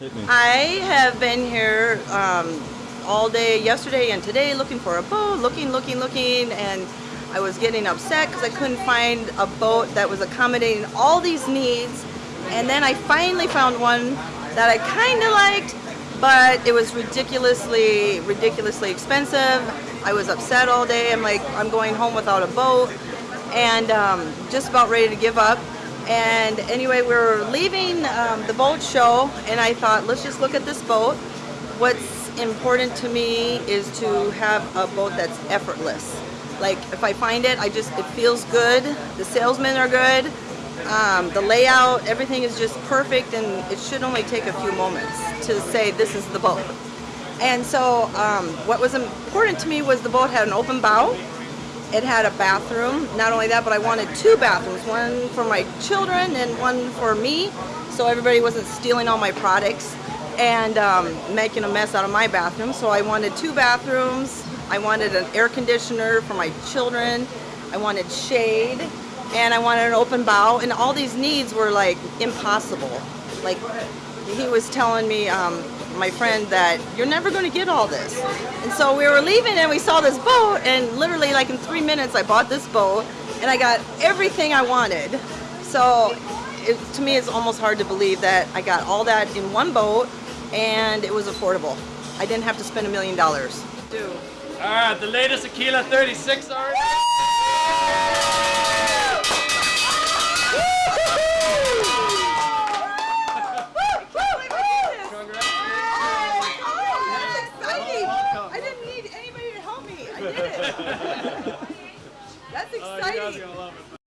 I have been here um, all day yesterday and today looking for a boat, looking, looking, looking, and I was getting upset because I couldn't find a boat that was accommodating all these needs. And then I finally found one that I kind of liked, but it was ridiculously, ridiculously expensive. I was upset all day. I'm like, I'm going home without a boat, and um, just about ready to give up. And anyway, we were leaving um, the boat show, and I thought, let's just look at this boat. What's important to me is to have a boat that's effortless. Like if I find it, I just it feels good. The salesmen are good. Um, the layout, everything is just perfect, and it should only take a few moments to say this is the boat. And so, um, what was important to me was the boat had an open bow. It had a bathroom. Not only that, but I wanted two bathrooms, one for my children and one for me, so everybody wasn't stealing all my products and um, making a mess out of my bathroom. So I wanted two bathrooms. I wanted an air conditioner for my children. I wanted shade, and I wanted an open bow. And all these needs were like impossible. Like he was telling me, um, my friend, that you're never going to get all this. And so we were leaving and we saw this boat, and literally like in three minutes I bought this boat, and I got everything I wanted. So it, to me it's almost hard to believe that I got all that in one boat, and it was affordable. I didn't have to spend a million dollars. Do. All right, the latest Aquila 36 already. That's Oh, you guys are exciting. it.